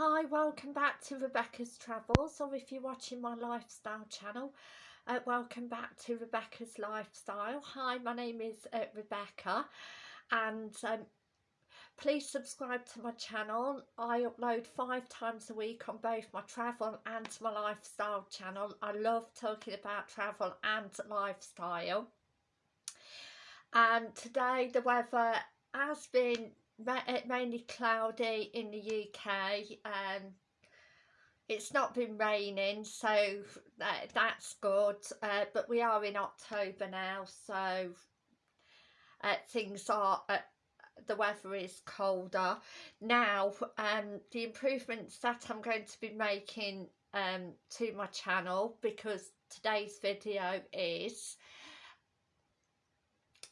Hi, welcome back to Rebecca's Travels, or if you're watching my lifestyle channel, uh, welcome back to Rebecca's Lifestyle. Hi, my name is uh, Rebecca, and um, please subscribe to my channel. I upload five times a week on both my travel and my lifestyle channel. I love talking about travel and lifestyle. And today the weather has been mainly cloudy in the UK and it's not been raining so that, that's good uh, but we are in October now so uh, things are uh, the weather is colder. Now um the improvements that I'm going to be making um to my channel because today's video is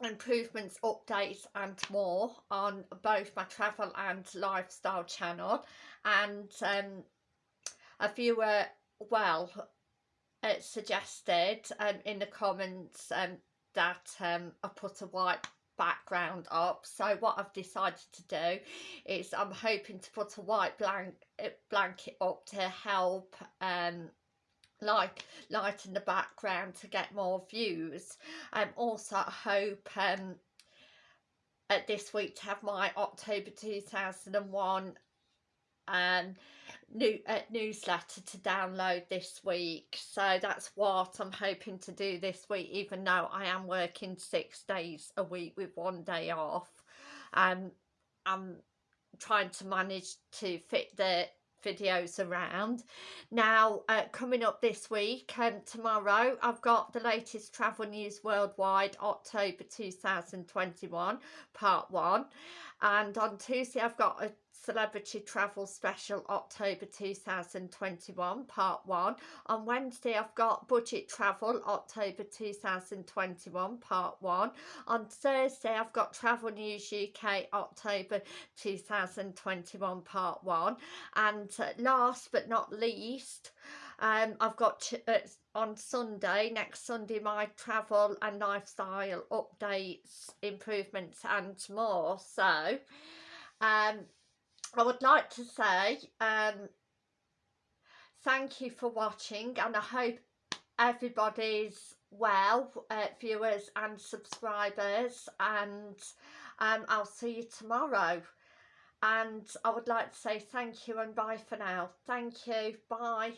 improvements, updates and more on both my travel and lifestyle channel. And um, a viewer, well, it suggested um, in the comments um, that um, I put a white background up. So what I've decided to do is I'm hoping to put a white blank blanket up to help um, light light in the background to get more views. Um also I hope um at this week to have my October 2001 um new uh, newsletter to download this week. So that's what I'm hoping to do this week even though I am working six days a week with one day off. And I'm trying to manage to fit the videos around. Now uh, coming up this week and um, tomorrow I've got the latest travel news worldwide October 2021 part one and on Tuesday I've got a Celebrity Travel Special October 2021 Part 1. On Wednesday I've got Budget Travel October 2021 Part 1. On Thursday I've got Travel News UK October 2021 Part 1. And uh, last but not least um, I've got uh, on Sunday, next Sunday, my travel and lifestyle updates, improvements and more. So, um, I would like to say um, thank you for watching and I hope everybody's well, uh, viewers and subscribers and um, I'll see you tomorrow. And I would like to say thank you and bye for now. Thank you. Bye.